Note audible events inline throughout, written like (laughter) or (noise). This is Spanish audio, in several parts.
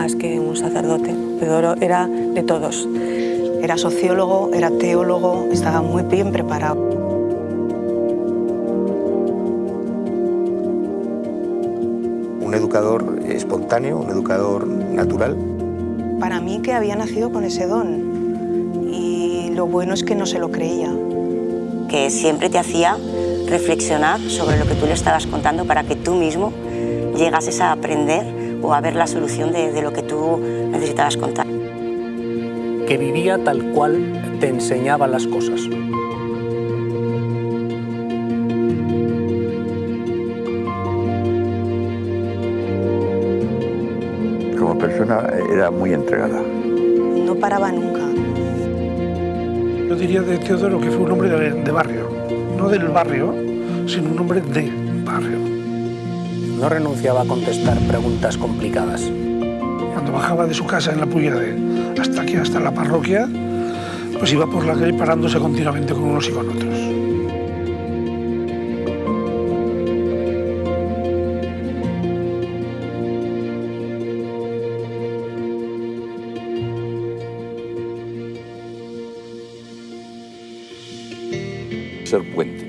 más que un sacerdote. Teodoro era de todos. Era sociólogo, era teólogo, estaba muy bien preparado. Un educador espontáneo, un educador natural. Para mí que había nacido con ese don y lo bueno es que no se lo creía. Que siempre te hacía reflexionar sobre lo que tú le estabas contando para que tú mismo llegases a aprender o a ver la solución de, de lo que tú necesitabas contar. Que vivía tal cual te enseñaba las cosas. Como persona era muy entregada. No paraba nunca. Yo diría de Teodoro que fue un hombre de, de barrio, no del barrio, sino un hombre de. No renunciaba a contestar preguntas complicadas. Cuando bajaba de su casa en la Puyade hasta aquí, hasta la parroquia, pues iba por la calle parándose continuamente con unos y con otros. ser puente.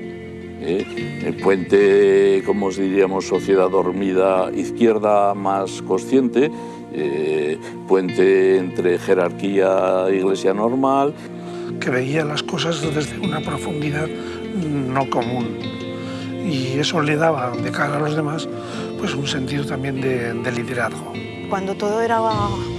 ¿eh? El puente, como os diríamos, sociedad dormida izquierda más consciente, eh, puente entre jerarquía e iglesia normal. Que veía las cosas desde una profundidad no común. Y eso le daba, de cara a los demás, pues un sentido también de, de liderazgo. Cuando todo era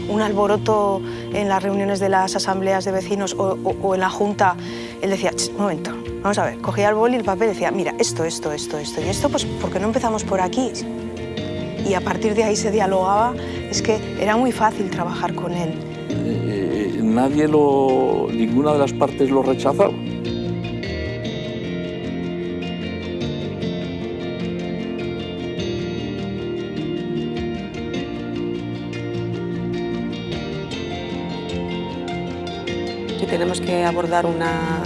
un alboroto en las reuniones de las asambleas de vecinos o, o- o en la junta, él decía, "Ch, un momento, vamos a ver, cogía el boli y el papel y decía, mira, esto, esto, esto, esto y esto, pues ¿por qué no empezamos por aquí? Y a partir de ahí se dialogaba, es que era muy fácil trabajar con él. Eh, nadie lo, ninguna de las partes lo rechazaba. Tenemos que abordar una,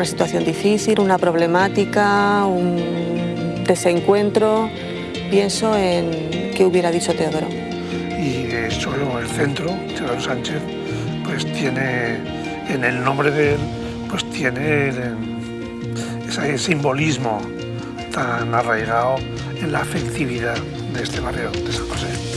una situación difícil, una problemática, un desencuentro, pienso en qué hubiera dicho Teodoro. Y de solo el centro, Teodoro Sánchez, pues tiene, en el nombre de él, pues tiene ese simbolismo tan arraigado en la afectividad de este barrio de San José.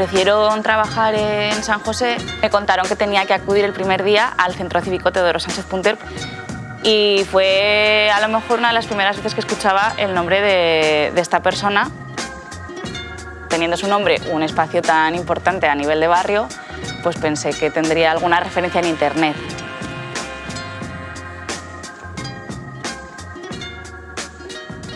Ofrecieron trabajar en San José, me contaron que tenía que acudir el primer día al Centro Cívico Teodoro Sánchez Punter y fue a lo mejor una de las primeras veces que escuchaba el nombre de, de esta persona. Teniendo su nombre un espacio tan importante a nivel de barrio, pues pensé que tendría alguna referencia en internet.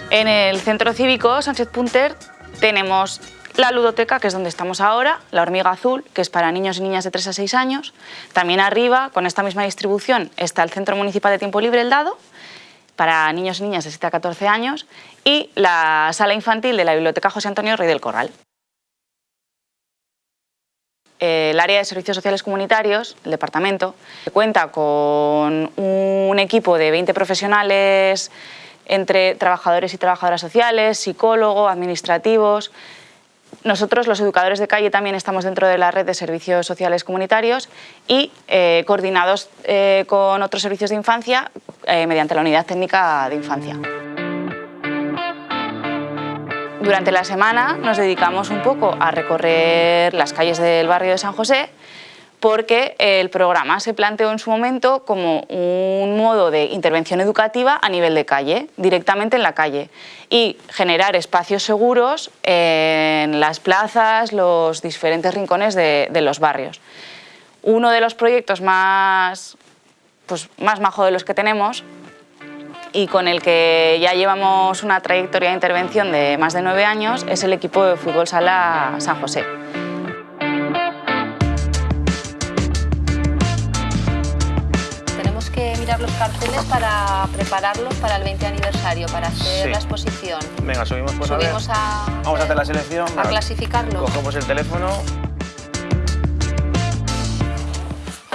En el centro cívico Sánchez Punter tenemos la ludoteca, que es donde estamos ahora, la hormiga azul, que es para niños y niñas de 3 a 6 años. También arriba, con esta misma distribución, está el Centro Municipal de Tiempo Libre El Dado, para niños y niñas de 7 a 14 años, y la sala infantil de la Biblioteca José Antonio Rey del Corral. El área de servicios sociales comunitarios, el departamento, cuenta con un equipo de 20 profesionales entre trabajadores y trabajadoras sociales, psicólogos, administrativos. Nosotros, los educadores de calle, también estamos dentro de la red de servicios sociales comunitarios y eh, coordinados eh, con otros servicios de infancia eh, mediante la unidad técnica de infancia. Durante la semana nos dedicamos un poco a recorrer las calles del barrio de San José porque el programa se planteó en su momento como un modo de intervención educativa a nivel de calle, directamente en la calle, y generar espacios seguros en las plazas, los diferentes rincones de, los barrios. Uno de los proyectos más, pues, más majo de los que tenemos y con el que ya llevamos una trayectoria de intervención de más de nueve años es el equipo de fútbol sala San José. Mirar los carteles para prepararlos para el 20 aniversario, para hacer la exposición. Venga, subimos pues subimos a, Vamos a hacer la selección. A clasificarlo. Cogemos el teléfono.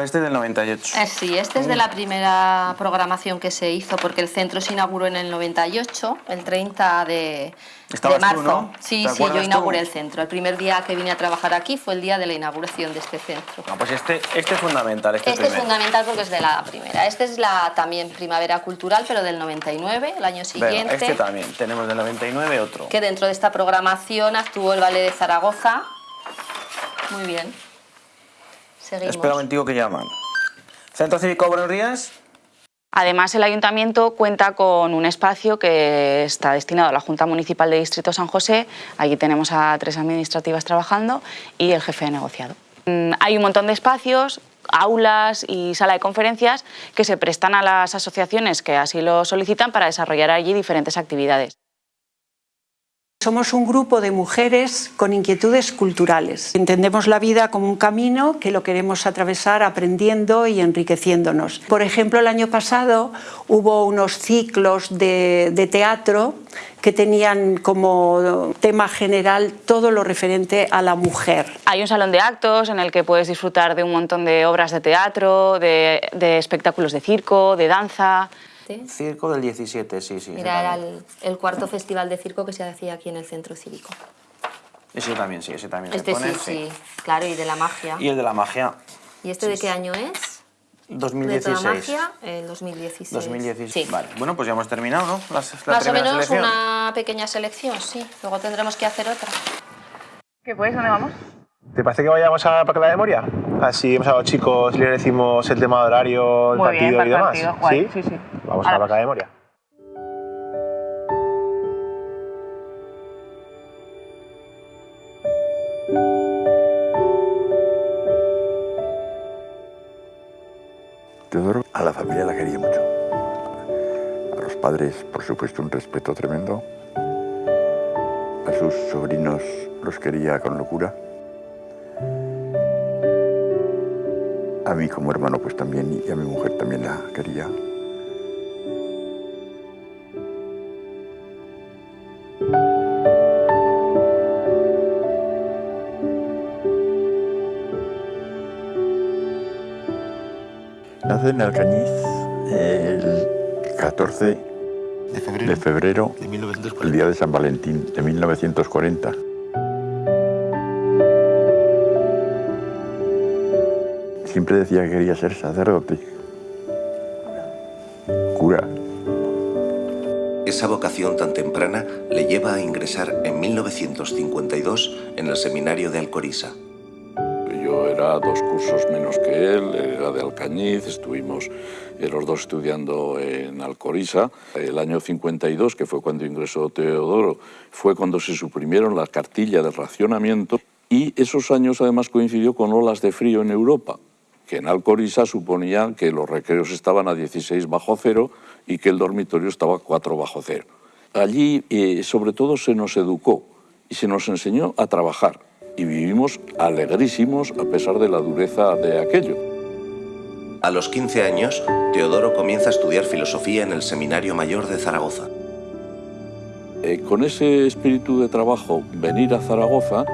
Este es del 98. Eh, sí, este es de la primera programación que se hizo porque el centro se inauguró en el 98, el 30 de, de marzo. ¿no? Sí, sí, yo inauguré el centro. El primer día que vine a trabajar aquí fue el día de la inauguración de este centro. No, pues este, este es fundamental. Este, este es fundamental porque es de la primera. Este es la también primavera cultural, pero del 99, el año siguiente. este también, tenemos del 99 otro. Que dentro de esta programación actuó el Ballet de Zaragoza. Muy bien. Seguimos. Espera un momentico que llaman. Centro Cívico Buenos Días. Además, el Ayuntamiento cuenta con un espacio que está destinado a la Junta Municipal de Distrito San José. Allí tenemos a tres administrativas trabajando y el jefe de negociado. Mm, hay un montón de espacios, aulas y sala de conferencias que se prestan a las asociaciones que así lo solicitan para desarrollar allí diferentes actividades. Somos un grupo de mujeres con inquietudes culturales. Entendemos la vida como un camino que lo queremos atravesar aprendiendo y enriqueciéndonos. Por ejemplo, el año pasado hubo unos ciclos de, teatro que tenían como tema general todo lo referente a la mujer. Hay un salón de actos en el que puedes disfrutar de un montón de obras de teatro, de espectáculos de circo, de danza, Circo del 17, sí, sí. Era el, cuarto festival de circo que se hacía aquí en el centro cívico. Ese también, sí, ese también. Este sí, sí, claro, y de la magia. Y el de la magia. ¿Y este de qué año es? 2016. De la magia, el 2016. 2016, sí. vale. Bueno, pues ya hemos terminado, ¿no? Más o menos una pequeña selección, sí. Luego tendremos que hacer otra. ¿Qué pues? ¿Dónde vamos? ¿Te parece que vayamos a Parque de la Memoria? Así hemos a los chicos le decimos el tema de horario, el partido y demás. ¿Sí? sí, sí. Vamos a, la Parque de Memoria. Teodoro a la familia la quería mucho. A los padres, por supuesto, un respeto tremendo. A sus sobrinos los quería con locura. A mí como hermano pues también y a mi mujer también la quería. Nace en Alcañiz el 14 de febrero, de febrero de el día de San Valentín de 1940. Siempre decía que quería ser sacerdote. Cura. Esa vocación tan temprana le lleva a ingresar en 1952 en el seminario de Alcoriza. Yo era dos cursos menos que él, era de Alcañiz, estuvimos los dos estudiando en Alcoriza. El año 52, que fue cuando ingresó Teodoro, fue cuando se suprimieron las cartillas de racionamiento y esos años además coincidió con olas de frío en Europa que en Alcoriza suponían que los recreos estaban a 16 bajo cero y que el dormitorio estaba a 4 bajo cero. Allí, eh, sobre todo, se nos educó y se nos enseñó a trabajar y vivimos alegrísimos a pesar de la dureza de aquello. A los 15 años, Teodoro comienza a estudiar filosofía en el Seminario Mayor de Zaragoza. Eh, con ese espíritu de trabajo, venir a Zaragoza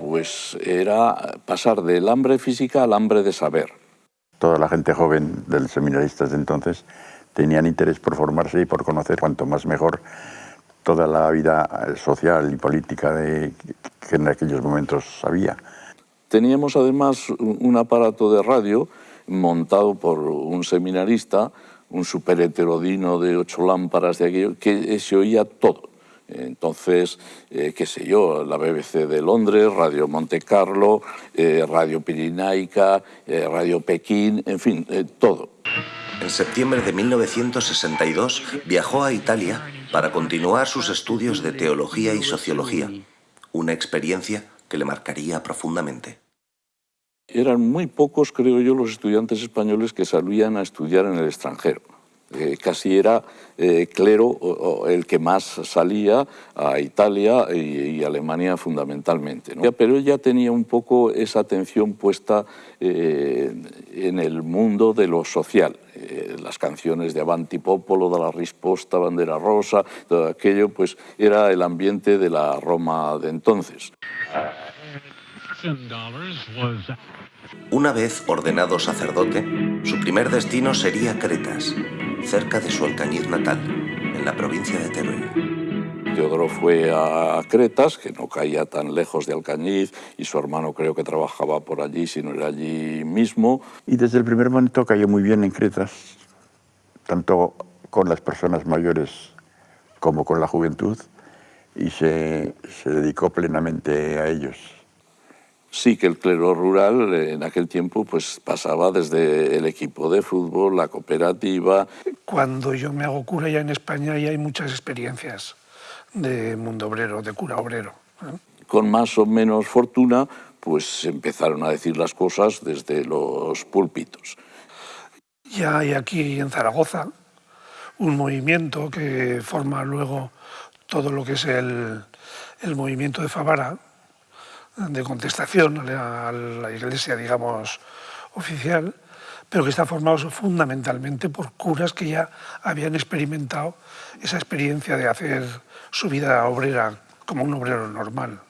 pues era pasar del hambre física al hambre de saber. Toda la gente joven del seminaristas de entonces tenían interés por formarse y por conocer cuanto más mejor toda la vida social y política de, que en aquellos momentos había. Teníamos además un aparato de radio montado por un seminarista, un super heterodino de ocho lámparas de aquello, que se oía todo Entonces, eh, qué sé yo, la BBC de Londres, Radio Monte Carlo, eh, Radio Pirinaica, eh, Radio Pekín, en fin, todo. En septiembre de 1962 viajó a Italia para continuar sus estudios de teología y sociología, una experiencia que le marcaría profundamente. Eran muy pocos, creo yo, los estudiantes españoles que salían a estudiar en el extranjero. Eh, casi era eh, clero el que más salía a Italia y, Alemania fundamentalmente. Pero él ya tenía un poco esa atención puesta eh, en el mundo de lo social. las canciones de Avanti Popolo, de la Risposta, Bandera Rosa, todo aquello, pues era el ambiente de la Roma de entonces. Una vez ordenado sacerdote, su primer destino sería Cretas, cerca de su Alcañiz natal, en la provincia de Teruel. Teodoro fue a Cretas, que no caía tan lejos de Alcañiz, y su hermano creo que trabajaba por allí, si no era allí mismo. Y desde el primer momento cayó muy bien en Cretas, tanto con las personas mayores como con la juventud, y se, se dedicó plenamente a ellos sí que el clero rural en aquel tiempo pues pasaba desde el equipo de fútbol, la cooperativa. Cuando yo me hago cura ya en España ya hay muchas experiencias de mundo obrero, de cura obrero. ¿eh? Con más o menos fortuna pues empezaron a decir las cosas desde los púlpitos. Ya hay aquí en Zaragoza un movimiento que forma luego todo lo que es el, el movimiento de Favara, de contestación a la iglesia, digamos, oficial, pero que está formado fundamentalmente por curas que ya habían experimentado esa experiencia de hacer su vida obrera como un obrero normal.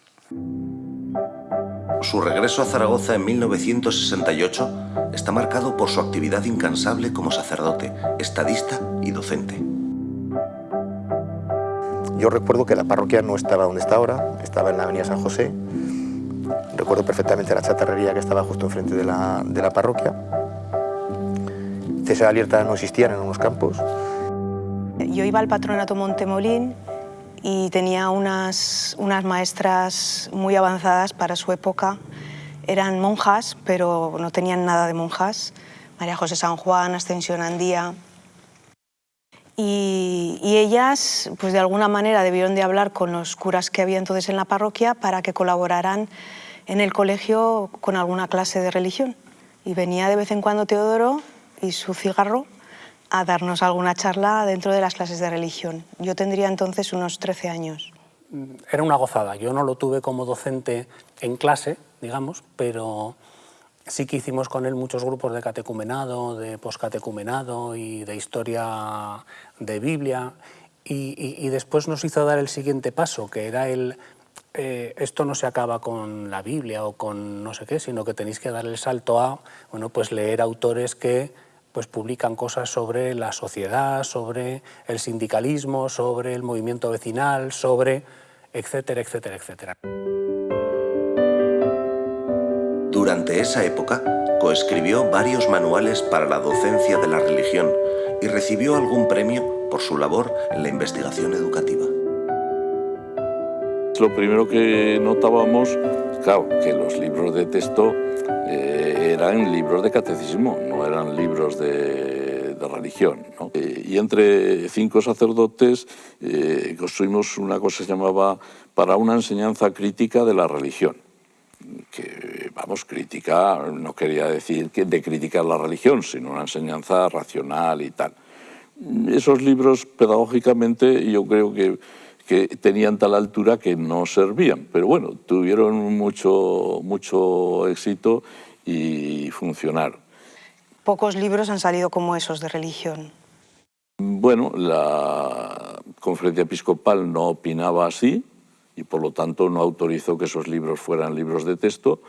Su regreso a Zaragoza en 1968 está marcado por su actividad incansable como sacerdote, estadista y docente. Yo recuerdo que la parroquia no estaba donde está ahora, estaba en la avenida San José, Recuerdo perfectamente la chatarrería que estaba justo enfrente de la, de la parroquia. César no existían en unos campos. Yo iba al patronato Montemolín y tenía unas, unas maestras muy avanzadas para su época. Eran monjas, pero no tenían nada de monjas. María José San Juan, Ascensión Andía. Y, y, ellas, pues de alguna manera, debieron de hablar con los curas que había entonces en la parroquia para que colaboraran en el colegio con alguna clase de religión. Y venía de vez en cuando Teodoro y su cigarro a darnos alguna charla dentro de las clases de religión. Yo tendría entonces unos 13 años. Era una gozada. Yo no lo tuve como docente en clase, digamos, pero sí que hicimos con él muchos grupos de catecumenado, de poscatecumenado y de historia de Biblia. Y, y, después nos hizo dar el siguiente paso, que era el eh, esto no se acaba con la Biblia o con no sé qué, sino que tenéis que dar el salto a bueno, pues leer autores que pues publican cosas sobre la sociedad, sobre el sindicalismo, sobre el movimiento vecinal, sobre etcétera, etcétera, etcétera. Durante esa época, coescribió varios manuales para la docencia de la religión y recibió algún premio por su labor en la investigación educativa lo primero que notábamos, claro, que los libros de texto eh, eran libros de catecismo, no eran libros de, religión. Eh, y entre cinco sacerdotes eh, construimos una cosa que se llamaba para una enseñanza crítica de la religión que, vamos, crítica no quería decir que de criticar la religión, sino una enseñanza racional y tal. Esos libros, pedagógicamente, yo creo que que tenían tal altura que no servían. Pero bueno, tuvieron mucho, mucho éxito y funcionaron. Pocos libros han salido como esos de religión. Bueno, la conferencia episcopal no opinaba así y por lo tanto no autorizó que esos libros fueran libros de texto.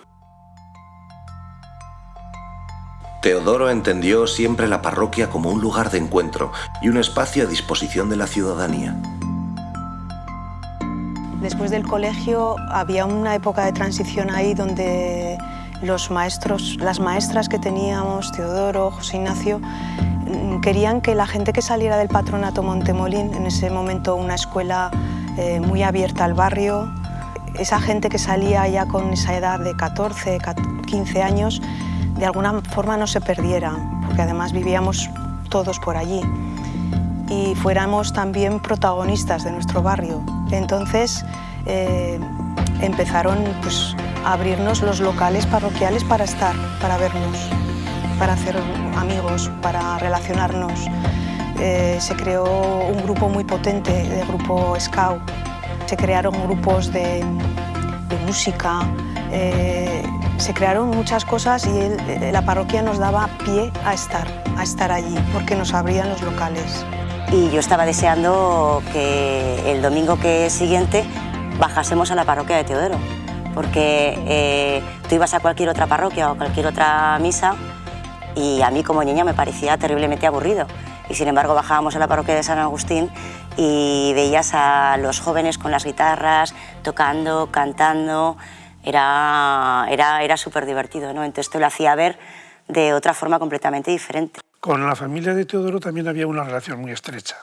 Teodoro entendió siempre la parroquia como un lugar de encuentro y un espacio a disposición de la ciudadanía. Después del colegio había una época de transición ahí donde los maestros, las maestras que teníamos, Teodoro, José Ignacio, mm, querían que la gente que saliera del patronato Montemolín, en ese momento una escuela eh, muy abierta al barrio. Esa gente que salía ya con esa edad de 14, 15 años, de alguna forma no se perdiera, porque además vivíamos todos por allí y fuéramos también protagonistas de nuestro barrio. Entonces eh, empezaron pues, a abrirnos los locales parroquiales para estar, para vernos, para hacer amigos, para relacionarnos. Eh, se creó un grupo muy potente, de grupo Scout. Se crearon grupos de, música, eh, se crearon muchas cosas y la parroquia nos daba pie a estar, a estar allí, porque nos abrían los locales. Y yo estaba deseando que el domingo que siguiente bajásemos a la parroquia de Teodoro, porque eh, tú ibas a cualquier otra parroquia o cualquier otra misa y a mí como niña me parecía terriblemente aburrido. Y sin embargo bajábamos a la parroquia de San Agustín y veías a los jóvenes con las guitarras, tocando, cantando, era, era, era súper divertido, ¿no? entonces te lo hacía ver de otra forma completamente diferente. Con la familia de Teodoro también había una relación muy estrecha,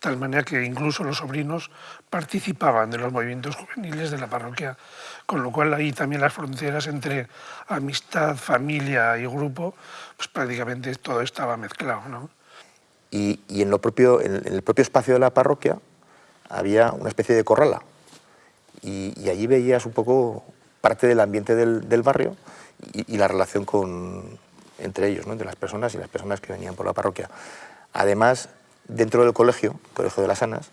tal manera que incluso los sobrinos participaban de los movimientos juveniles de la parroquia, con lo cual ahí también las fronteras entre amistad, familia y grupo, pues prácticamente todo estaba mezclado. ¿no? Y, en, lo propio, en el propio espacio de la parroquia había una especie de corrala, y, allí veías un poco parte del ambiente del, barrio y la relación con, entre ellos, ¿no? entre las personas y las personas que venían por la parroquia. Además, dentro del colegio, Colegio de las Anas,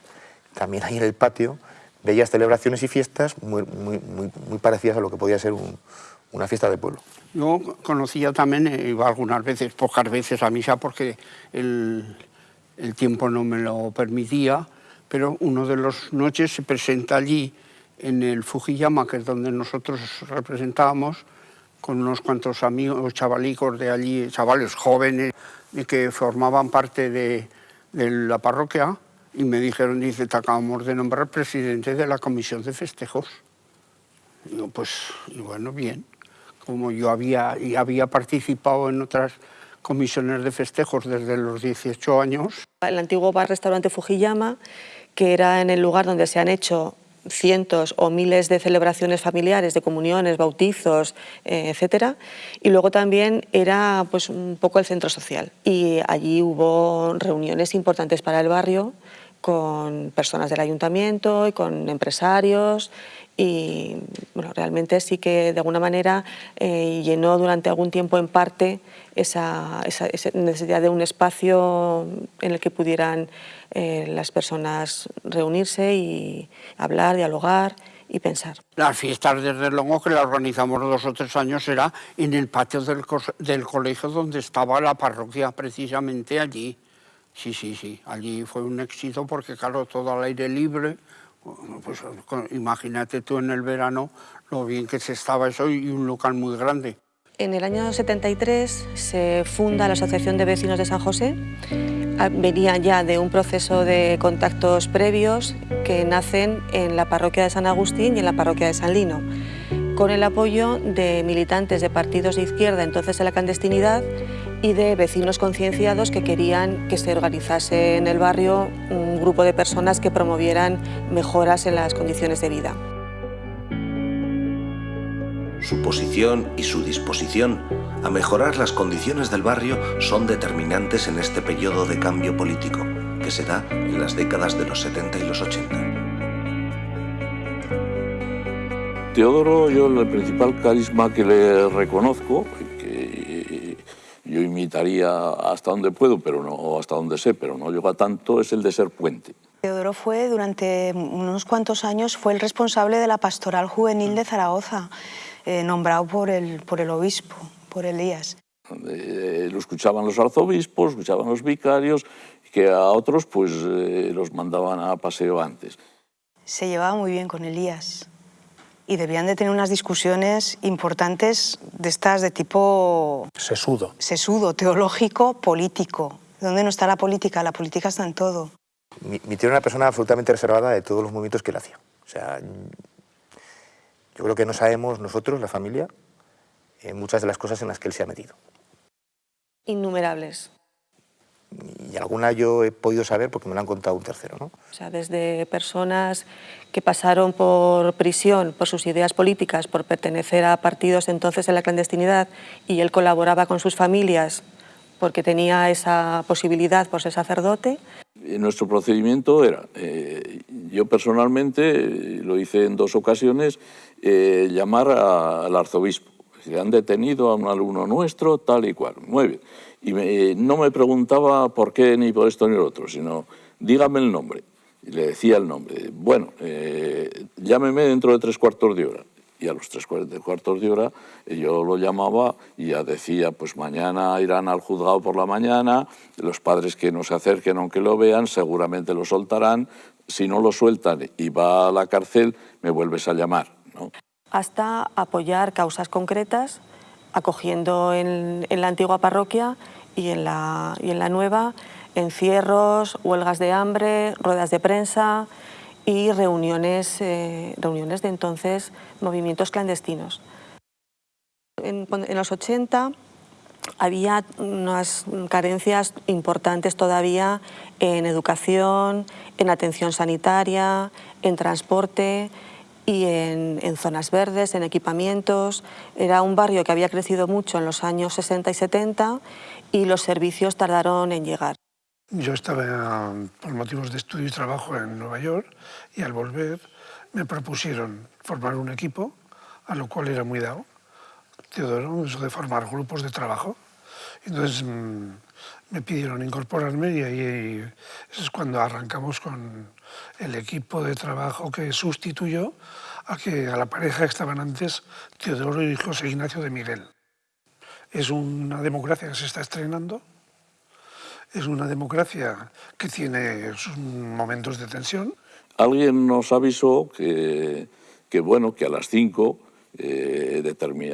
también ahí en el patio veías celebraciones y fiestas muy, muy, parecidas a lo que podía ser una fiesta de pueblo. Yo conocía también, eh, iba algunas veces, pocas veces a misa porque el, el tiempo no me lo permitía, pero uno de las noches se presenta allí en el Fujiyama, que es donde nosotros representábamos, con unos cuantos amigos, chavalicos de allí, chavales jóvenes que formaban parte de, la parroquia y me dijeron, dice, te acabamos de nombrar presidente de la comisión de festejos. Y yo, pues, bueno, bien. Como yo había, y había participado en otras comisiones de festejos desde los 18 años. El antiguo bar-restaurante Fujiyama, que era en el lugar donde se han hecho cientos o miles de celebraciones familiares, de comuniones, bautizos, eh, etcétera. Y luego también era pues, un poco el centro social. Y allí hubo reuniones importantes para el barrio con personas del ayuntamiento y con empresarios y bueno, realmente sí que de alguna manera eh, llenó durante algún tiempo en parte esa, necesidad de un espacio en el que pudieran eh, las personas reunirse y hablar, dialogar y pensar. Las fiestas desde luego que las organizamos dos o tres años era en el patio del colegio donde estaba la parroquia, precisamente allí. Sí, sí, sí, allí fue un éxito porque claro, todo al aire libre, pues imagínate tú en el verano lo bien que se estaba eso y un local muy grande. En el año 73 se funda la Asociación de Vecinos de San José. Ah, venía ya de un proceso de contactos previos que nacen en la parroquia de San Agustín y en la parroquia de San Lino, con el apoyo de militantes de partidos de izquierda entonces de la clandestinidad y de vecinos concienciados que querían que se organizase en el barrio un grupo de personas que promovieran mejoras en las condiciones de vida. Su posición y su disposición a mejorar las condiciones del barrio son determinantes en este periodo de cambio político que se da en las décadas de los 70 y los 80. Teodoro, yo el principal carisma que le reconozco, yo imitaría hasta donde puedo, pero no hasta donde sé, pero no llego a tanto, es el de ser puente. Teodoro fue, durante unos cuantos años, fue el responsable de la pastoral juvenil de Zaragoza. Eh, nombrado por el, por el obispo, por Elías. Eh, lo escuchaban los arzobispos, escuchaban los vicarios, que a otros pues eh, los mandaban a paseo antes. Se llevaba muy bien con Elías y debían de tener unas discusiones importantes de estas de tipo... Sesudo. Sesudo, teológico, político. ¿Dónde no está la política? La política está en todo. Mi, mi tío era una persona absolutamente reservada de todos los movimientos que él hacía. O sea, yo creo que no sabemos nosotros, la familia, eh, muchas de las cosas en las que él se ha metido. Innumerables. Y alguna yo he podido saber porque me lo han contado un tercero. ¿no? O sea, desde personas que pasaron por prisión por sus ideas políticas, por pertenecer a partidos entonces en la clandestinidad y él colaboraba con sus familias porque tenía esa posibilidad por ser sacerdote. Nuestro procedimiento era, eh, yo personalmente eh, lo hice en dos ocasiones, eh, llamar al arzobispo. Se han detenido a un alumno nuestro, tal y cual. Muy bien. Y no me preguntaba por qué ni por esto ni lo otro, sino dígame el nombre. Y le decía el nombre. Bueno, llámeme dentro de tres cuartos de hora y a los tres cuartos de hora yo lo llamaba y ya decía, pues mañana irán al juzgado por la mañana, los padres que no se acerquen aunque lo vean, seguramente lo soltarán, si no lo sueltan y va a la cárcel, me vuelves a llamar. Hasta apoyar causas concretas, acogiendo en, en la antigua parroquia y en la, y en la nueva encierros, huelgas de hambre, ruedas de prensa, y reuniones, eh, reuniones de entonces movimientos clandestinos. En, los 80 había unas carencias importantes todavía en educación, en atención sanitaria, en transporte y en, en, zonas verdes, en equipamientos. Era un barrio que había crecido mucho en los años 60 y 70 y los servicios tardaron en llegar. Yo estaba por motivos de estudio y trabajo en Nueva York y al volver me propusieron formar un equipo, a lo cual era muy dado, Teodoro, eso de formar grupos de trabajo. Entonces mm, me pidieron incorporarme y ahí es cuando arrancamos con el equipo de trabajo que sustituyó a, que, a la pareja que estaban antes Teodoro y José Ignacio de Miguel. Es una democracia que se está estrenando, es una democracia que tiene sus momentos de tensión. Alguien nos avisó que, que bueno, que a las 5 eh,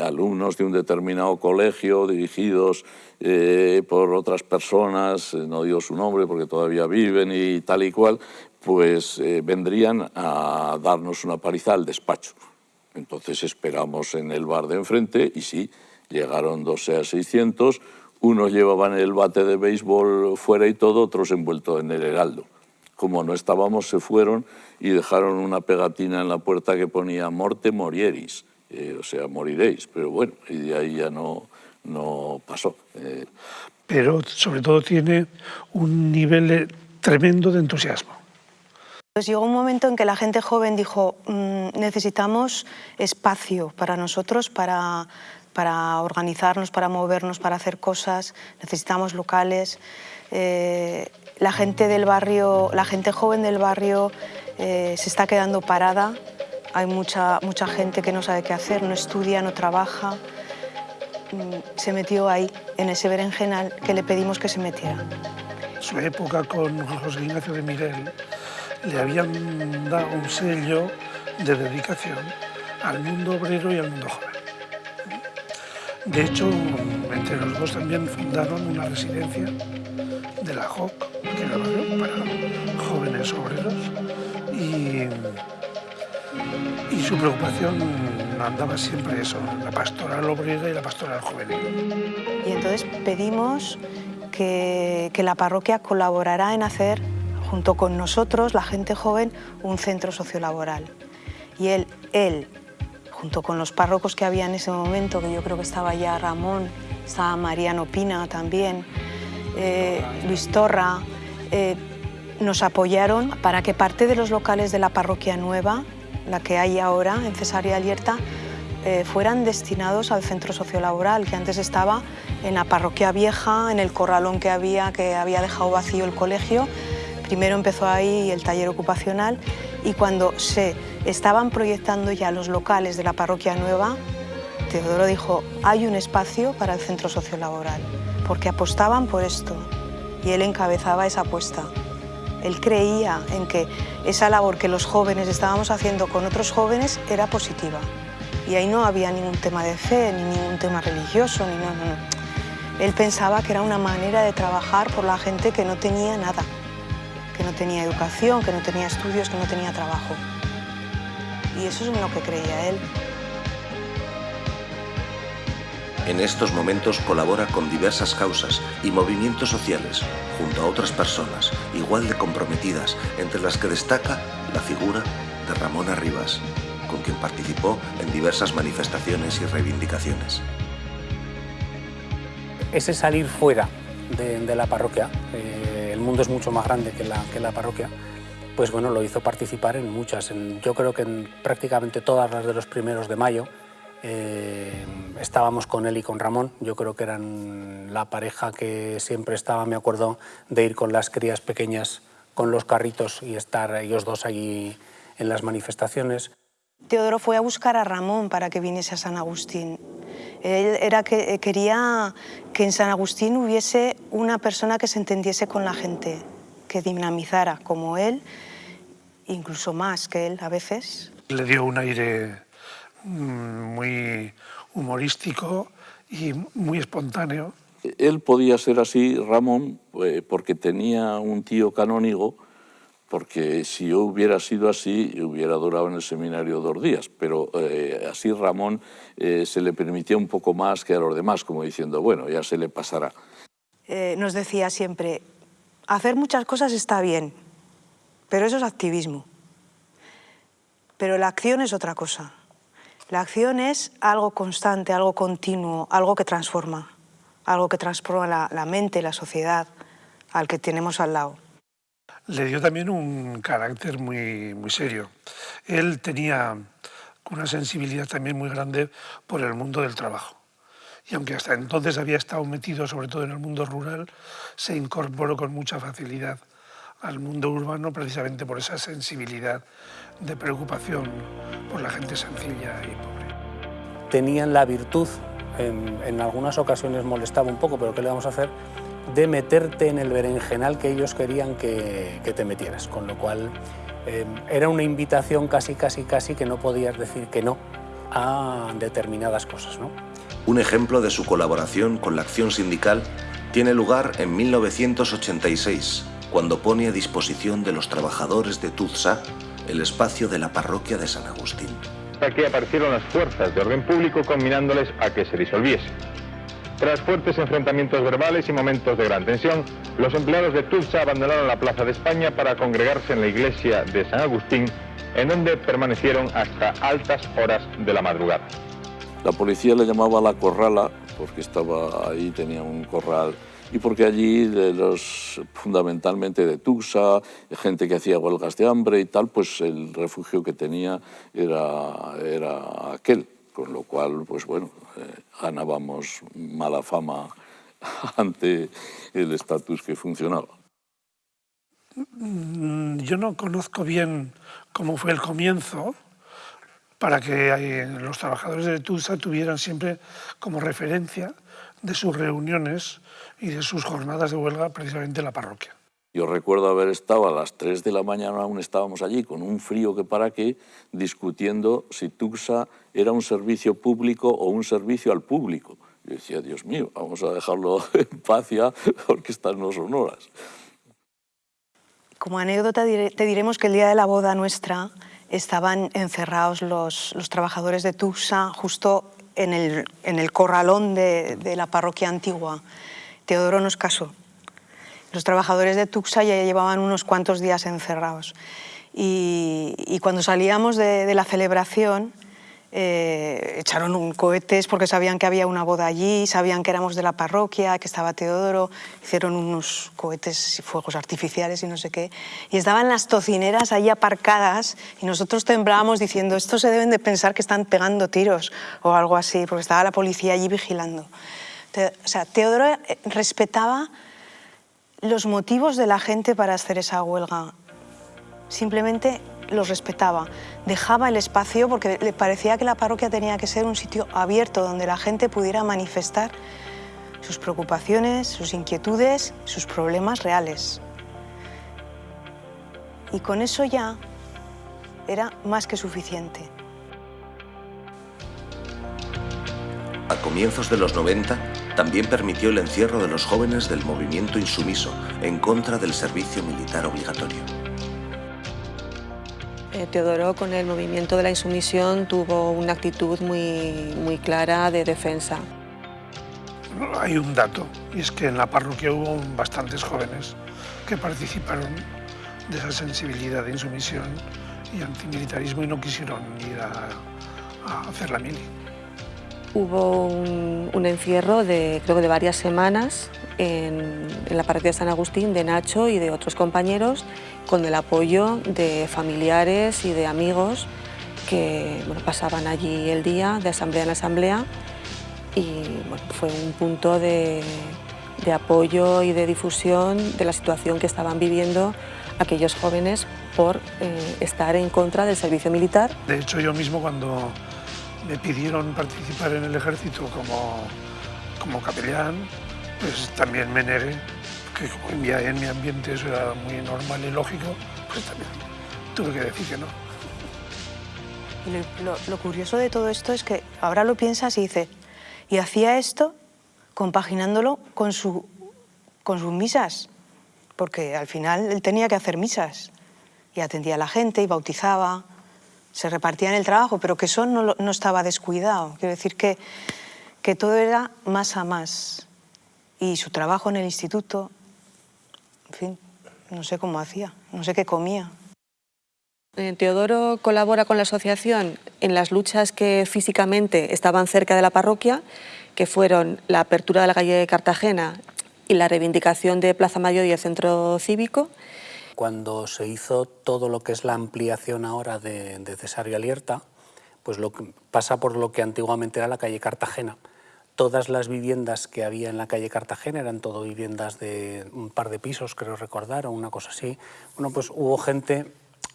alumnos de un determinado colegio dirigidos eh, por otras personas, eh, no digo su nombre porque todavía viven y tal y cual, pues vendrían a darnos una paliza al despacho. Entonces esperamos en el bar de enfrente y sí, llegaron 12 a 600, unos llevaban el bate de béisbol fuera y todo, otros envueltos en el heraldo. Como no estábamos, se fueron y dejaron una pegatina en la puerta que ponía «Morte morieris», eh, o sea, moriréis. Pero bueno, y de ahí ya no, no pasó. Eh. Pero sobre todo tiene un nivel tremendo de entusiasmo. Pues llegó un momento en que la gente joven dijo, mm, necesitamos espacio para nosotros, para para organizarnos, para movernos, para hacer cosas, necesitamos locales. Eh, la gente del barrio, la gente joven del barrio eh, se está quedando parada, hay mucha, mucha gente que no sabe qué hacer, no estudia, no trabaja. Mm, se metió ahí, en ese berenjenal que le pedimos que se metiera. Su época con José Ignacio de Miguel le habían dado un sello de dedicación al mundo obrero y al mundo joven. De hecho, entre los dos también fundaron una residencia de la JOC, que era para jóvenes obreros, y su preocupación andaba siempre eso, la pastoral obrera y la pastoral juvenil. Y entonces pedimos que, que la parroquia colaborara en hacer, junto con nosotros, la gente joven, un centro sociolaboral. Y él, él junto con los párrocos que había en ese momento, que yo creo que estaba ya Ramón, estaba Mariano Pina también, eh, Luis Torra, eh, nos apoyaron para que parte de los locales de la parroquia nueva, la que hay ahora en Cesárea Alierta, eh, fueran destinados al centro sociolaboral, que antes estaba en la parroquia vieja, en el corralón que había, que había dejado vacío el colegio. Primero empezó ahí el taller ocupacional y cuando se estaban proyectando ya los locales de la parroquia nueva, Teodoro dijo, hay un espacio para el centro sociolaboral, porque apostaban por esto y él encabezaba esa apuesta. Él creía en que esa labor que los jóvenes estábamos haciendo con otros jóvenes era positiva. Y ahí no había ningún tema de fe, ni ningún tema religioso, ni no, no. Él pensaba que era una manera de trabajar por la gente que no tenía nada que no tenía educación, que no tenía estudios, que no tenía trabajo. Y eso es lo que creía él. En estos momentos colabora con diversas causas y movimientos sociales, junto a otras personas igual de comprometidas, entre las que destaca la figura de Ramona Rivas, con quien participó en diversas manifestaciones y reivindicaciones. Ese salir fuera de, la parroquia, eh, el mundo es mucho más grande que la, que la parroquia, pues bueno, lo hizo participar en muchas, yo creo que en prácticamente todas las de los primeros de mayo, eh, estábamos con él y con Ramón, yo creo que eran la pareja que siempre estaba, me acuerdo de ir con las crías pequeñas con los carritos y estar ellos dos allí en las manifestaciones. Teodoro fue a buscar a Ramón para que viniese a San Agustín. Él era que, quería que en San Agustín hubiese una persona que se entendiese con la gente, que dinamizara como él, incluso más que él a veces. Le dio un aire muy humorístico y muy espontáneo. Él podía ser así, Ramón, eh, porque tenía un tío canónigo, porque si yo hubiera sido así, hubiera durado en el seminario dos días, pero eh, así Ramón eh, se le permitía un poco más que a los demás, como diciendo, bueno, ya se le pasará. nos decía siempre, hacer muchas cosas está bien, pero eso es activismo. Pero la acción es otra cosa. La acción es algo constante, algo continuo, algo que transforma, algo que transforma la, mente, la sociedad, al que tenemos al lado. Le dio también un carácter muy, muy serio. Él tenía una sensibilidad también muy grande por el mundo del trabajo. Y aunque hasta entonces había estado metido sobre todo en el mundo rural, se incorporó con mucha facilidad al mundo urbano precisamente por esa sensibilidad de preocupación por la gente sencilla y pobre. Tenían la virtud, en, algunas ocasiones molestaba un poco, pero ¿qué le vamos a hacer? de meterte en el berenjenal que ellos querían que, te metieras, con lo cual em, era una invitación casi, casi, casi que no podías decir que no a determinadas cosas. ¿no? Un ejemplo de su colaboración con la acción sindical tiene lugar en 1986, cuando pone a disposición de los trabajadores de Tuzsa el espacio de la parroquia de San Agustín. Aquí aparecieron las fuerzas de orden público combinándoles a que se disolviese. Tras fuertes enfrentamientos verbales y momentos de gran tensión, los empleados de Tulsa abandonaron la Plaza de España para congregarse en la iglesia de San Agustín, en donde permanecieron hasta altas horas de la madrugada. La policía le llamaba la corrala, porque estaba ahí, tenía un corral y porque allí los, fundamentalmente de Tuxa, gente que hacía huelgas de hambre y tal, pues el refugio que tenía era, era aquel, con lo cual, pues bueno, eh, ganábamos mala fama (laughs) ante el estatus que funcionaba. Mm, yo no conozco bien cómo fue el comienzo, para que eh, los trabajadores de Tusa tuvieran siempre como referencia de sus reuniones y de sus jornadas de huelga precisamente en la parroquia. Yo recuerdo haber estado a las 3 de la mañana, aún estábamos allí, con un frío que para qué, discutiendo si Tuxa era un servicio público o un servicio al público. Yo decía, Dios mío, vamos a dejarlo (laughs) en paz ya, porque estas no son horas. Como anécdota te diremos que el día de la boda nuestra estaban encerrados los, los trabajadores de Tuxa justo en el, en el corralón de, de la parroquia antigua. Teodoro nos casó. Los trabajadores de Tuxa ya llevaban unos cuantos días encerrados. Y, cuando salíamos de, la celebración, eh, echaron un cohetes porque sabían que había una boda allí, sabían que éramos de la parroquia, que estaba Teodoro, hicieron unos cohetes y fuegos artificiales y no sé qué. Y estaban las tocineras ahí aparcadas y nosotros temblábamos diciendo, estos se deben de pensar que están pegando tiros o algo así, porque estaba la policía allí vigilando. O sea, Teodoro eh, respetaba los motivos de la gente para hacer esa huelga. Simplemente los respetaba, dejaba el espacio porque le parecía que la parroquia tenía que ser un sitio abierto donde la gente pudiera manifestar sus preocupaciones, sus inquietudes, sus problemas reales. Y con eso ya era más que suficiente. A comienzos de los 90, también permitió el encierro de los jóvenes del movimiento insumiso en contra del servicio militar obligatorio. Eh, Teodoro con el movimiento de la insumisión tuvo una actitud muy, muy clara de defensa. hay un dato, y es que en la parroquia hubo bastantes jóvenes que participaron de esa sensibilidad de insumisión y antimilitarismo y no quisieron ir a, hacer la mili. Hubo un, encierro de, creo que de varias semanas en, la parroquia de San Agustín de Nacho y de otros compañeros con el apoyo de familiares y de amigos que pasaban allí el día de asamblea en asamblea y fue un punto de, apoyo y de difusión de la situación que estaban viviendo aquellos jóvenes por eh, estar en contra del servicio militar. De hecho, yo mismo cuando me pidieron participar en el ejército como, como capellán, pues también me negué, que como en mi ambiente eso era muy normal y lógico, pues también tuve que decir que no. Lo, lo curioso de todo esto es que ahora lo piensas y dices, y hacía esto compaginándolo con, su, con sus misas, porque al final él tenía que hacer misas y atendía a la gente y bautizaba, se repartía en el trabajo, pero que eso no, no estaba descuidado. Quiero decir que, que todo era más a más. Y su trabajo en el instituto, en fin, no sé cómo hacía, no sé qué comía. Eh, Teodoro colabora con la asociación en las luchas que físicamente estaban cerca de la parroquia, que fueron la apertura de la calle de Cartagena y la reivindicación de Plaza Mayor y el centro cívico. Cuando se hizo todo lo que es la ampliación ahora de, Cesario Alierta, pues lo que pasa por lo que antiguamente era la calle Cartagena. Todas las viviendas que había en la calle Cartagena eran todo viviendas de un par de pisos, creo recordar, o una cosa así. Bueno, pues hubo gente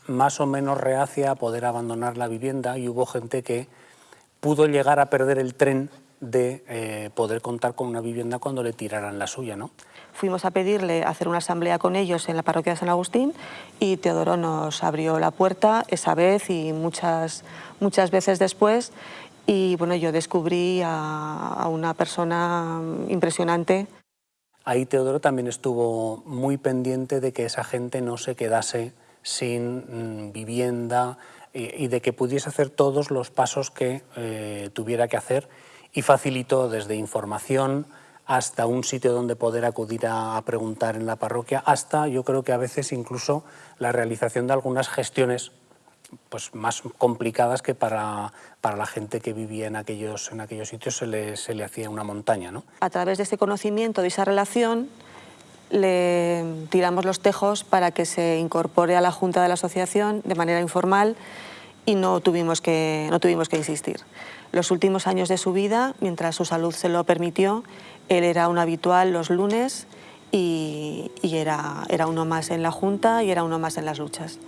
más o menos reacia a poder abandonar la vivienda y hubo gente que pudo llegar a perder el tren de eh, poder contar con una vivienda cuando le tiraran la suya. ¿no? Fuimos a pedirle hacer una asamblea con ellos en la parroquia de San Agustín y Teodoro nos abrió la puerta esa vez y muchas, muchas veces después y bueno, yo descubrí a, a una persona impresionante. Ahí Teodoro también estuvo muy pendiente de que esa gente no se quedase sin mm, vivienda y, de que pudiese hacer todos los pasos que eh, tuviera que hacer y facilitó desde información hasta un sitio donde poder acudir a, preguntar en la parroquia, hasta yo creo que a veces incluso la realización de algunas gestiones pues, más complicadas que para, para la gente que vivía en aquellos, en aquellos sitios se le, se le hacía una montaña. ¿no? A través de ese conocimiento, de esa relación, le tiramos los tejos para que se incorpore a la Junta de la Asociación de manera informal y no tuvimos que, no tuvimos que insistir. Los últimos años de su vida, mientras su salud se lo permitió, él era un habitual los lunes y, era, era uno más en la Junta y era uno más en las luchas.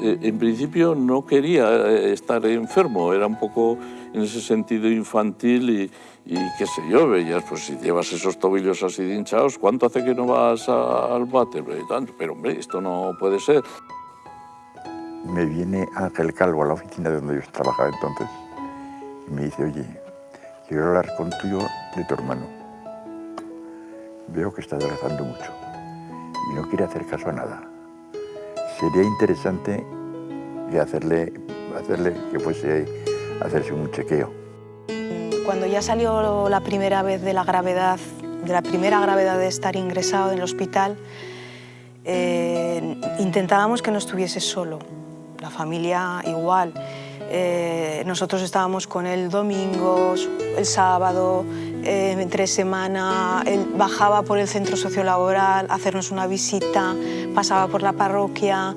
En principio no quería eh, estar enfermo, era un poco en ese sentido infantil y, y qué sé yo, veías, pues si llevas esos tobillos así hinchados, ¿cuánto hace que no vas al váter? Pero hombre, esto no puede ser. Me viene Ángel Calvo a la oficina de donde yo trabajaba entonces y me dice, oye, quiero hablar contigo de tu hermano. Veo que está adelgazando mucho y no quiere hacer caso a nada. Sería interesante hacerle, hacerle que fuese hacerse un chequeo cuando ya salió la primera vez de la gravedad, de la primera gravedad de estar ingresado en el hospital, eh, intentábamos que no estuviese solo, la familia igual. Eh, nosotros estábamos con él domingos, el sábado, eh, entre semana, él bajaba por el centro sociolaboral a hacernos una visita, pasaba por la parroquia,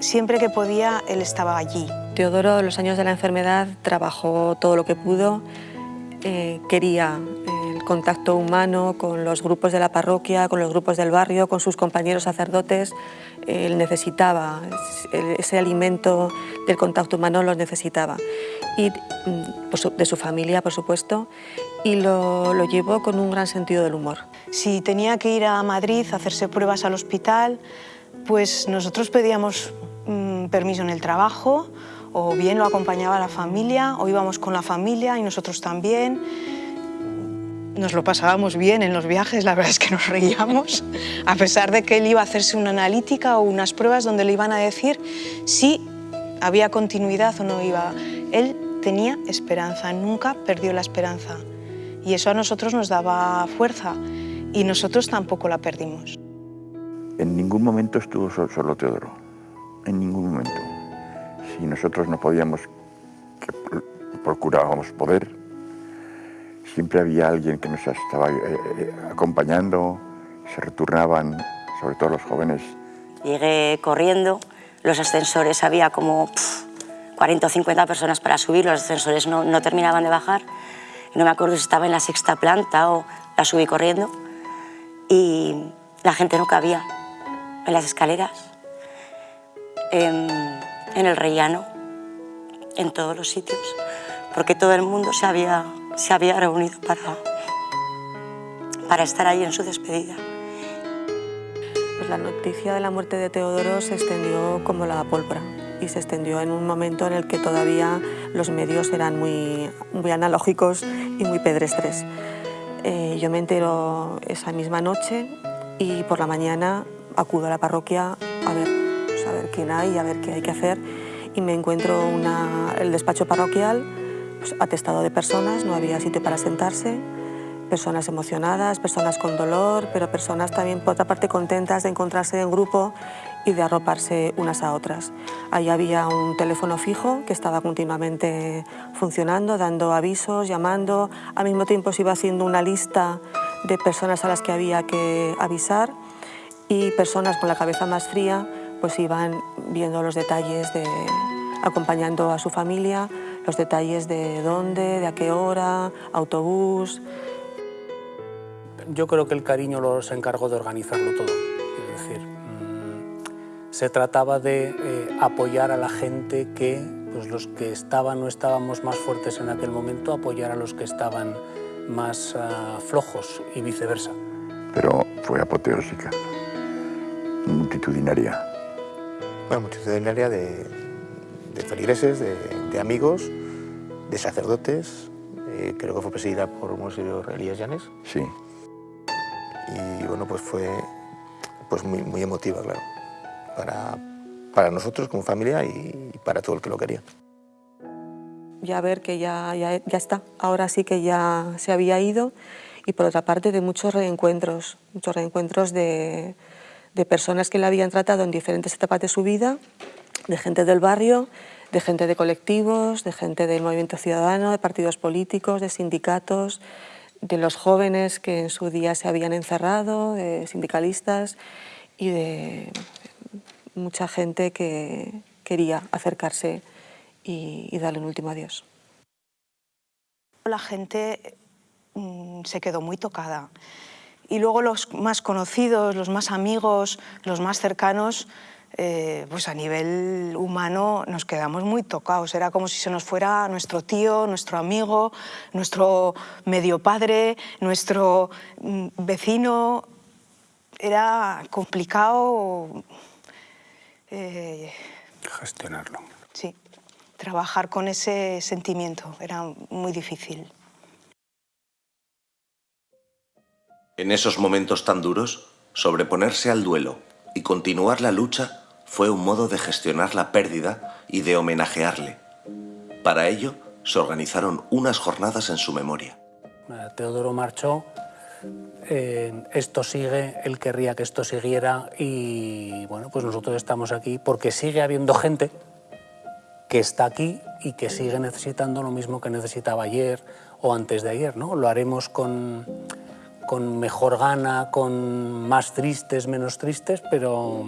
siempre que podía él estaba allí. Teodoro, los años de la enfermedad, trabajó todo lo que pudo, eh, quería contacto humano con los grupos de la parroquia, con los grupos del barrio, con sus compañeros sacerdotes. Él necesitaba ese alimento del contacto humano, lo necesitaba. Y mm, de su familia, por supuesto, y lo, lo llevó con un gran sentido del humor. Si tenía que ir a Madrid a hacerse pruebas al hospital, pues nosotros pedíamos mm, permiso en el trabajo o bien lo acompañaba la familia, o íbamos con la familia y nosotros también. Nos lo pasábamos bien en los viajes, la verdad es que nos reíamos, a pesar de que él iba a hacerse una analítica o unas pruebas donde le iban a decir si había continuidad o no iba. Él tenía esperanza, nunca perdió la esperanza. Y eso a nosotros nos daba fuerza y nosotros tampoco la perdimos. En ningún momento estuvo solo Teodoro, en ningún momento. Si nosotros no podíamos, procurábamos poder, siempre había alguien que nos estaba eh, eh, acompañando, se returnaban, sobre todo los jóvenes. Llegué corriendo, los ascensores había como 40 o 50 personas para subir, los ascensores no, no terminaban de bajar. No me acuerdo si estaba en la sexta planta o la subí corriendo y la gente no cabía en las escaleras, en, en el rellano, en todos los sitios, porque todo el mundo se había, se había reunido para, para estar ahí en su despedida. Pues la noticia de la muerte de Teodoro se extendió como la pólvora y se extendió en un momento en el que todavía los medios eran muy, muy analógicos y muy pedestres. Eh, yo me entero esa misma noche y por la mañana acudo a la parroquia a ver, pues, a ver quién hay, a ver qué hay que hacer y me encuentro una, el despacho parroquial pues, atestado de personas, no había sitio para sentarse, personas emocionadas, personas con dolor, pero personas también por otra parte contentas de encontrarse en grupo y de arroparse unas a otras. Ahí había un teléfono fijo que estaba continuamente funcionando, dando avisos, llamando, al mismo tiempo se iba haciendo una lista de personas a las que había que avisar y personas con la cabeza más fría pues iban viendo los detalles, de, acompañando a su familia, los detalles de dónde, de a qué hora, autobús. Yo creo que el cariño los encargó de organizarlo todo. Es decir, mm, se trataba de eh, apoyar a la gente que, pues los que estaban o estábamos más fuertes en aquel momento, apoyar a los que estaban más uh, flojos y viceversa. Pero fue apoteósica multitudinaria. Bueno, multitudinaria de, de feligreses, de, de, amigos, de sacerdotes. Eh, creo que fue presidida por Monseñor Elías Llanes. Sí. Y bueno, pues fue pues muy, muy emotiva, claro, para, para nosotros como familia y, y para todo el que lo quería ya ver que ya, ya, ya, está, ahora sí que ya se había ido y por otra parte de muchos reencuentros, muchos reencuentros de, de personas que la habían tratado en diferentes etapas de su vida, de gente del barrio, de gente de colectivos, de gente del movimiento ciudadano, de partidos políticos, de sindicatos, de los jóvenes que en su día se habían encerrado, de sindicalistas y de mucha gente que quería acercarse y, y darle un último adiós. La gente mmm, se quedó muy tocada. Y luego los más conocidos, los más amigos, los más cercanos, eh, pues a nivel humano nos quedamos muy tocados. Era como si se nos fuera nuestro tío, nuestro amigo, nuestro medio padre, nuestro mm, vecino. Era complicado eh, gestionarlo. Sí, trabajar con ese sentimiento era muy difícil. En esos momentos tan duros, sobreponerse al duelo y continuar la lucha fue un modo de gestionar la pérdida y de homenajearle. Para ello, se organizaron unas jornadas en su memoria. Teodoro marchó, eh, esto sigue, él querría que esto siguiera y bueno, pues nosotros estamos aquí porque sigue habiendo gente que está aquí y que sigue necesitando lo mismo que necesitaba ayer o antes de ayer, ¿no? Lo haremos con con mejor gana, con más tristes, menos tristes, pero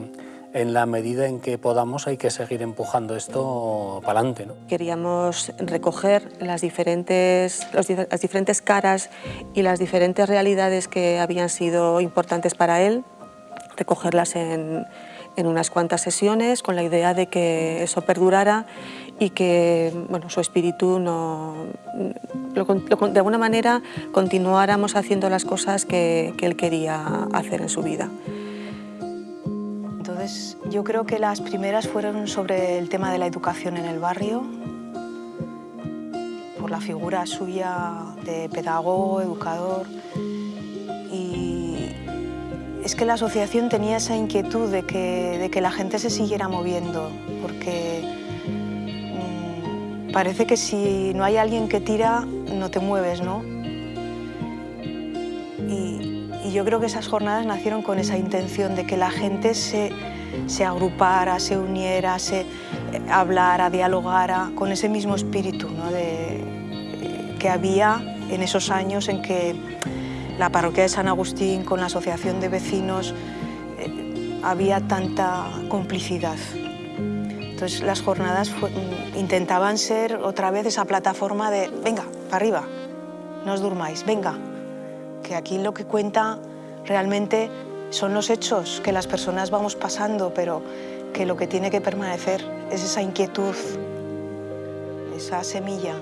en la medida en que podamos hay que seguir empujando esto para adelante. ¿no? Queríamos recoger las diferentes, los, las diferentes caras y las diferentes realidades que habían sido importantes para él, recogerlas en, en unas cuantas sesiones con la idea de que eso perdurara y que bueno, su espíritu no, lo, lo, de alguna manera continuáramos haciendo las cosas que, que él quería hacer en su vida. Yo creo que las primeras fueron sobre el tema de la educación en el barrio, por la figura suya de pedagogo, educador, es que la asociación tenía esa inquietud de que, de que la gente se siguiera moviendo, porque mmm, parece que si no hay alguien que tira, no te mueves, ¿no? Y, y yo creo que esas jornadas nacieron con esa intención de que la gente se, se agrupara, se uniera, se eh, hablara, dialogara, con ese mismo espíritu ¿no? de, que había en esos años en que la parroquia de San Agustín con la asociación de vecinos eh, había tanta complicidad. Entonces las jornadas mm, intentaban ser otra vez esa plataforma de venga, para arriba, no os durmáis, venga, que aquí lo que cuenta realmente son los hechos que las personas vamos pasando, pero que lo que tiene que permanecer es esa inquietud, esa semilla.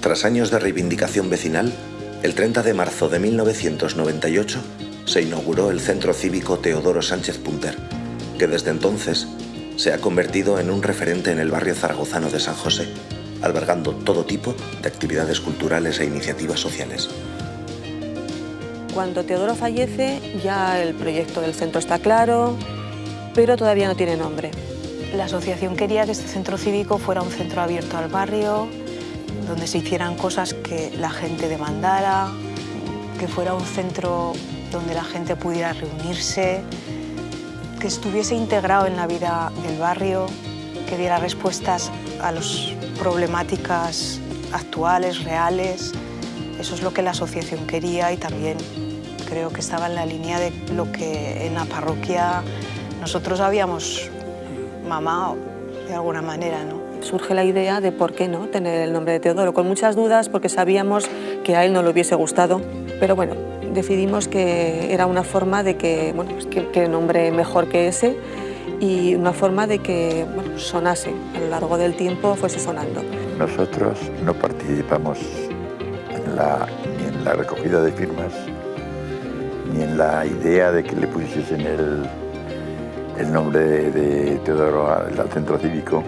Tras años de reivindicación vecinal, el 30 de marzo de 1998 se inauguró el Centro Cívico Teodoro Sánchez Punter, que desde entonces se ha convertido en un referente en el barrio zaragozano de San José, albergando todo tipo de actividades culturales e iniciativas sociales. Cuando Teodoro fallece, ya el proyecto del centro está claro, pero todavía no tiene nombre. La asociación quería que este centro cívico fuera un centro abierto al barrio, donde se hicieran cosas que la gente demandara, que fuera un centro donde la gente pudiera reunirse, que estuviese integrado en la vida del barrio, que diera respuestas a las problemáticas actuales, reales. Eso es lo que la asociación quería y también creo que estaba en la línea de lo que en la parroquia nosotros habíamos mamado de alguna manera. ¿no? Surge la idea de por qué no tener el nombre de Teodoro, con muchas dudas porque sabíamos que a él no le hubiese gustado, pero bueno, decidimos que era una forma de que, bueno, pues que, que nombre mejor que ese y una forma de que bueno, sonase, a lo largo del tiempo fuese sonando. Nosotros no participamos en la, ni en la recogida de firmas, ni en la idea de que le pusiesen el, el nombre de, de Teodoro al, al centro cívico.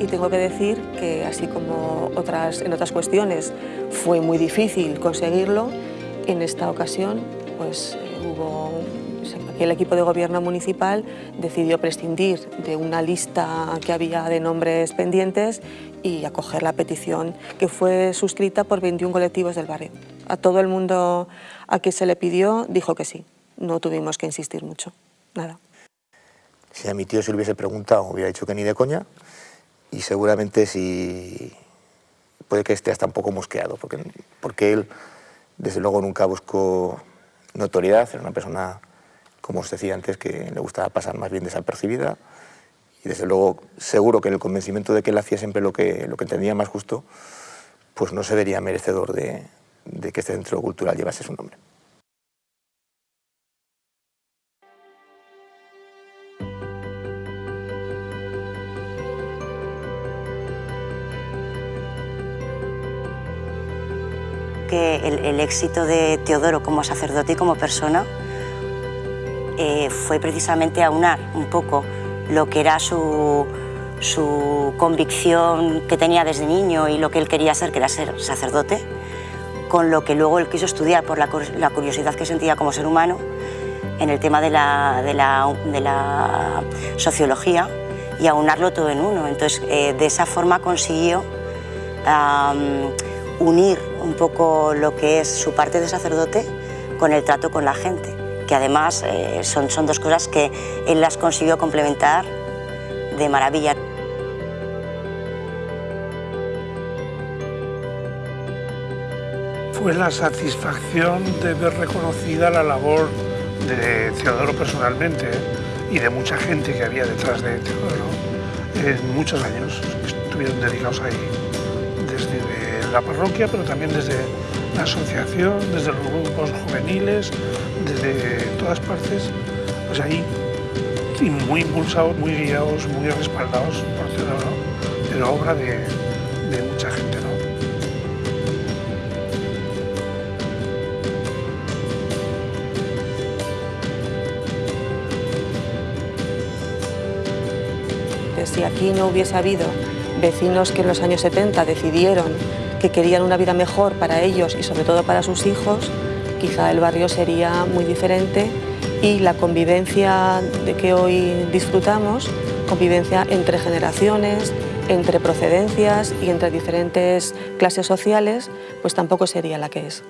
Y tengo que decir que así como otras, en otras cuestiones fue muy difícil conseguirlo, en esta ocasión pues, eh, hubo el equipo de gobierno municipal decidió prescindir de una lista que había de nombres pendientes y acoger la petición que fue suscrita por 21 colectivos del barrio. A todo el mundo a que se le pidió dijo que sí, no tuvimos que insistir mucho, nada. Si a mi tío se le hubiese preguntado, hubiera dicho que ni de coña, y seguramente si puede que esté hasta un poco mosqueado, porque, porque él desde luego nunca buscó notoriedad, era una persona como os decía antes, que le gustaba pasar más bien desapercibida y desde luego seguro que en el convencimiento de que él hacía siempre lo que, lo que entendía más justo, pues no se vería merecedor de, de que este centro cultural llevase su nombre. Que el, el, éxito de Teodoro como sacerdote y como persona eh, fue precisamente aunar un poco lo que era su, su, convicción que tenía desde niño y lo que él quería ser, que era ser sacerdote, con lo que luego él quiso estudiar por la, la curiosidad que sentía como ser humano en el tema de la, de la, de la sociología y aunarlo todo en uno. Entonces, eh, de esa forma consiguió um, unir un poco lo que es su parte de sacerdote con el trato con la gente, que además eh, son, son dos cosas que él las consiguió complementar de maravilla. Fue la satisfacción de ver reconocida la labor de Teodoro personalmente y de mucha gente que había detrás de Teodoro en muchos años estuvieron dedicados ahí, desde la parroquia, pero también desde la asociación, desde los grupos juveniles, desde todas partes, pues ahí, y muy impulsados, muy guiados, muy respaldados por la obra de, de mucha gente. ¿no? Si aquí no hubiese habido vecinos que en los años 70 decidieron que querían una vida mejor para ellos y sobre todo para sus hijos, quizá el barrio sería muy diferente y la convivencia de que hoy disfrutamos, convivencia entre generaciones, entre procedencias y entre diferentes clases sociales, pues tampoco sería la que es.